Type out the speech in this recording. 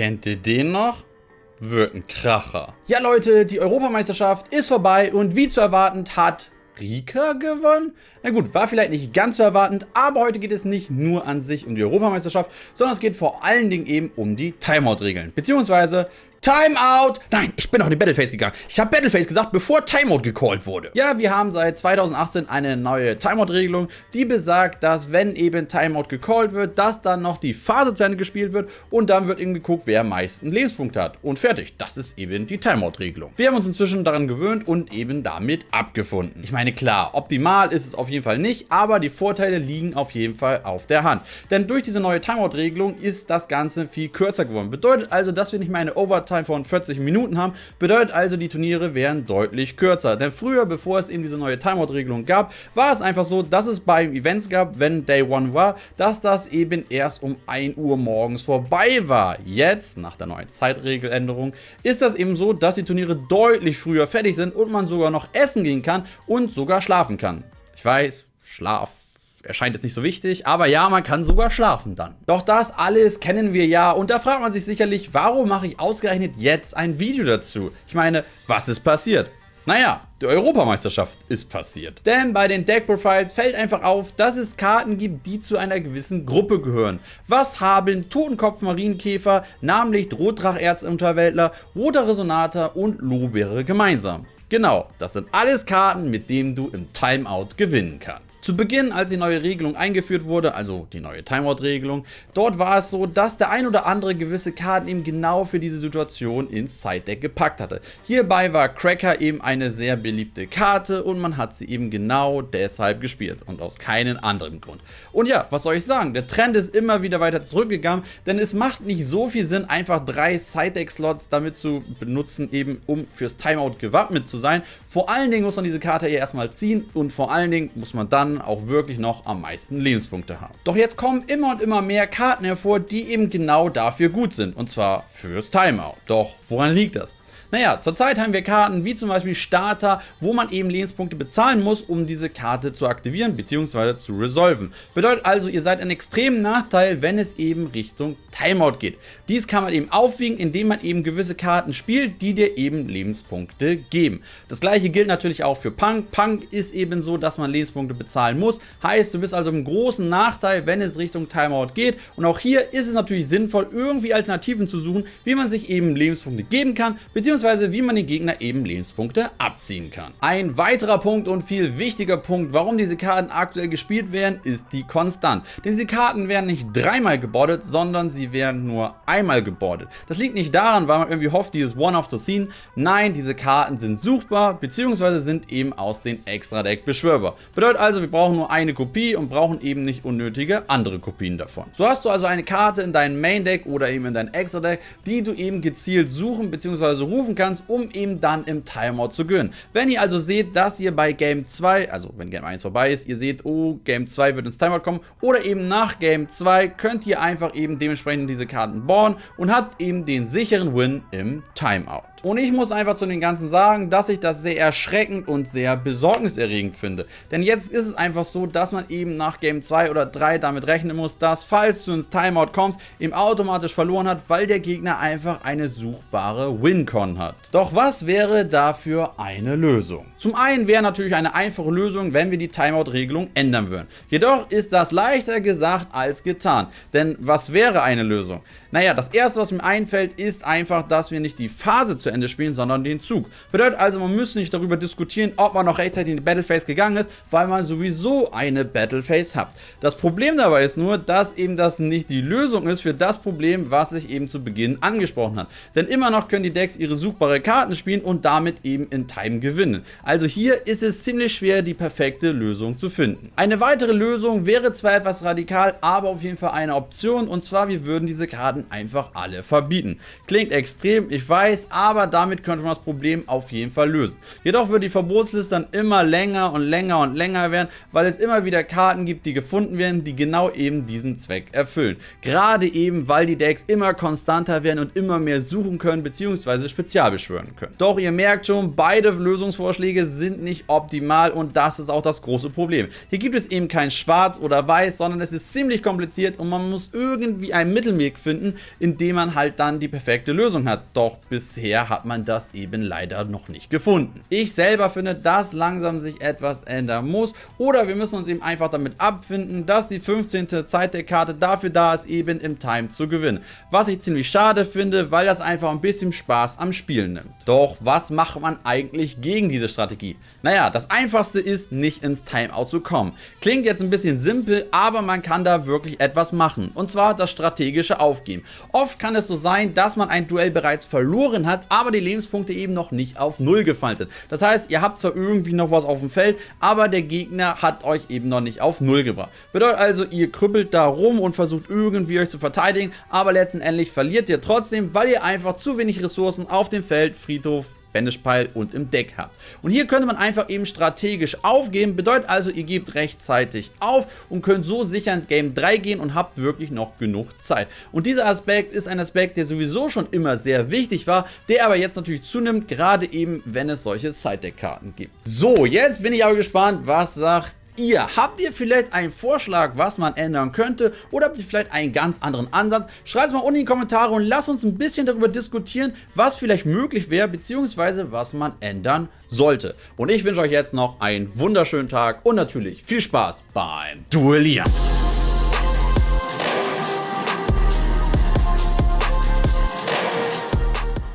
Kennt ihr den noch? Wird ein Kracher. Ja Leute, die Europameisterschaft ist vorbei und wie zu erwarten hat Rika gewonnen? Na gut, war vielleicht nicht ganz so erwartend, aber heute geht es nicht nur an sich um die Europameisterschaft, sondern es geht vor allen Dingen eben um die Timeout-Regeln, beziehungsweise Timeout! Nein, ich bin in die Battleface gegangen. Ich habe Battleface gesagt, bevor Timeout gecallt wurde. Ja, wir haben seit 2018 eine neue Timeout-Regelung, die besagt, dass wenn eben Timeout gecallt wird, dass dann noch die Phase zu Ende gespielt wird und dann wird eben geguckt, wer am meisten Lebenspunkte hat. Und fertig, das ist eben die Timeout-Regelung. Wir haben uns inzwischen daran gewöhnt und eben damit abgefunden. Ich meine, klar, optimal ist es auf jeden Fall nicht, aber die Vorteile liegen auf jeden Fall auf der Hand. Denn durch diese neue Timeout-Regelung ist das Ganze viel kürzer geworden. Bedeutet also, dass wir nicht mehr eine Overtime Overtime von 40 Minuten haben, bedeutet also, die Turniere wären deutlich kürzer. Denn früher, bevor es eben diese neue Timeout-Regelung gab, war es einfach so, dass es bei Events gab, wenn Day One war, dass das eben erst um 1 Uhr morgens vorbei war. Jetzt, nach der neuen Zeitregeländerung, ist das eben so, dass die Turniere deutlich früher fertig sind und man sogar noch essen gehen kann und sogar schlafen kann. Ich weiß, Schlaf erscheint jetzt nicht so wichtig, aber ja, man kann sogar schlafen dann. Doch das alles kennen wir ja und da fragt man sich sicherlich, warum mache ich ausgerechnet jetzt ein Video dazu? Ich meine, was ist passiert? Naja, die Europameisterschaft ist passiert. Denn bei den Deck-Profiles fällt einfach auf, dass es Karten gibt, die zu einer gewissen Gruppe gehören. Was haben Totenkopf-Marienkäfer, namentlich Rotdracherzunterwäldler, Roter Resonator und Lohbeere gemeinsam? Genau, das sind alles Karten, mit denen du im Timeout gewinnen kannst. Zu Beginn, als die neue Regelung eingeführt wurde, also die neue Timeout-Regelung, dort war es so, dass der ein oder andere gewisse Karten eben genau für diese Situation ins Side-Deck gepackt hatte. Hierbei war Cracker eben eine sehr beliebte Karte und man hat sie eben genau deshalb gespielt und aus keinem anderen Grund. Und ja, was soll ich sagen, der Trend ist immer wieder weiter zurückgegangen, denn es macht nicht so viel Sinn, einfach drei Side-Deck-Slots damit zu benutzen, eben um fürs Timeout gewappnet zu sein. Vor allen Dingen muss man diese Karte hier erstmal ziehen und vor allen Dingen muss man dann auch wirklich noch am meisten Lebenspunkte haben. Doch jetzt kommen immer und immer mehr Karten hervor, die eben genau dafür gut sind und zwar fürs Timeout. Doch woran liegt das? Naja, zurzeit haben wir Karten wie zum Beispiel Starter, wo man eben Lebenspunkte bezahlen muss, um diese Karte zu aktivieren bzw. zu resolven. Bedeutet also, ihr seid ein extremen Nachteil, wenn es eben Richtung Timeout geht. Dies kann man eben aufwiegen, indem man eben gewisse Karten spielt, die dir eben Lebenspunkte geben. Das gleiche gilt natürlich auch für Punk. Punk ist eben so, dass man Lebenspunkte bezahlen muss. Heißt, du bist also im großen Nachteil, wenn es Richtung Timeout geht. Und auch hier ist es natürlich sinnvoll, irgendwie Alternativen zu suchen, wie man sich eben Lebenspunkte geben kann, beziehungsweise beziehungsweise wie man den Gegner eben Lebenspunkte abziehen kann. Ein weiterer Punkt und viel wichtiger Punkt, warum diese Karten aktuell gespielt werden, ist die Konstant. Denn diese Karten werden nicht dreimal gebordet, sondern sie werden nur einmal gebordet. Das liegt nicht daran, weil man irgendwie hofft, dieses One-Off zu ziehen. Nein, diese Karten sind suchbar, beziehungsweise sind eben aus den Extra-Deck beschwörbar. Bedeutet also, wir brauchen nur eine Kopie und brauchen eben nicht unnötige andere Kopien davon. So hast du also eine Karte in deinem Main-Deck oder eben in deinem Extra-Deck, die du eben gezielt suchen bzw. rufen rufen kannst, um eben dann im Timeout zu gönnen. Wenn ihr also seht, dass ihr bei Game 2, also wenn Game 1 vorbei ist, ihr seht, oh, Game 2 wird ins Timeout kommen oder eben nach Game 2 könnt ihr einfach eben dementsprechend diese Karten bauen und habt eben den sicheren Win im Timeout. Und ich muss einfach zu den Ganzen sagen, dass ich das sehr erschreckend und sehr besorgniserregend finde. Denn jetzt ist es einfach so, dass man eben nach Game 2 oder 3 damit rechnen muss, dass falls du ins Timeout kommst, eben automatisch verloren hat, weil der Gegner einfach eine suchbare Win-Con hat. Doch was wäre dafür eine Lösung? Zum einen wäre natürlich eine einfache Lösung, wenn wir die Timeout-Regelung ändern würden. Jedoch ist das leichter gesagt als getan. Denn was wäre eine Lösung? Naja, das erste, was mir einfällt, ist einfach, dass wir nicht die Phase zu Ende spielen, sondern den Zug. Bedeutet also, man müsste nicht darüber diskutieren, ob man noch rechtzeitig in die Battleface gegangen ist, weil man sowieso eine Battleface hat. Das Problem dabei ist nur, dass eben das nicht die Lösung ist für das Problem, was ich eben zu Beginn angesprochen habe. Denn immer noch können die Decks ihre suchbare Karten spielen und damit eben in Time gewinnen. Also hier ist es ziemlich schwer, die perfekte Lösung zu finden. Eine weitere Lösung wäre zwar etwas radikal, aber auf jeden Fall eine Option und zwar, wir würden diese Karten einfach alle verbieten. Klingt extrem, ich weiß, aber damit könnte man das Problem auf jeden Fall lösen. Jedoch wird die Verbotsliste dann immer länger und länger und länger werden, weil es immer wieder Karten gibt, die gefunden werden, die genau eben diesen Zweck erfüllen. Gerade eben, weil die Decks immer konstanter werden und immer mehr suchen können bzw. spezial beschwören können. Doch ihr merkt schon, beide Lösungsvorschläge sind nicht optimal und das ist auch das große Problem. Hier gibt es eben kein Schwarz oder Weiß, sondern es ist ziemlich kompliziert und man muss irgendwie einen Mittelweg finden, indem man halt dann die perfekte Lösung hat. Doch bisher hat man das eben leider noch nicht gefunden. Ich selber finde, dass langsam sich etwas ändern muss oder wir müssen uns eben einfach damit abfinden, dass die 15. Zeit der Karte dafür da ist, eben im Time zu gewinnen. Was ich ziemlich schade finde, weil das einfach ein bisschen Spaß am Spielen nimmt. Doch was macht man eigentlich gegen diese Strategie? Naja, das einfachste ist, nicht ins Timeout zu kommen. Klingt jetzt ein bisschen simpel, aber man kann da wirklich etwas machen. Und zwar das strategische Aufgeben. Oft kann es so sein, dass man ein Duell bereits verloren hat, aber die Lebenspunkte eben noch nicht auf Null gefallen sind. Das heißt, ihr habt zwar irgendwie noch was auf dem Feld, aber der Gegner hat euch eben noch nicht auf Null gebracht. Bedeutet also, ihr krüppelt da rum und versucht irgendwie euch zu verteidigen, aber letztendlich verliert ihr trotzdem, weil ihr einfach zu wenig Ressourcen auf dem Feld, Friedhof, Bandage-Pile und im Deck habt. Und hier könnte man einfach eben strategisch aufgeben, bedeutet also, ihr gebt rechtzeitig auf und könnt so sicher ins Game 3 gehen und habt wirklich noch genug Zeit. Und dieser Aspekt ist ein Aspekt, der sowieso schon immer sehr wichtig war, der aber jetzt natürlich zunimmt, gerade eben, wenn es solche Side-Deck-Karten gibt. So, jetzt bin ich aber gespannt, was sagt ihr? Habt ihr vielleicht einen Vorschlag, was man ändern könnte? Oder habt ihr vielleicht einen ganz anderen Ansatz? Schreibt es mal unten in die Kommentare und lasst uns ein bisschen darüber diskutieren, was vielleicht möglich wäre, beziehungsweise was man ändern sollte. Und ich wünsche euch jetzt noch einen wunderschönen Tag und natürlich viel Spaß beim Duellieren.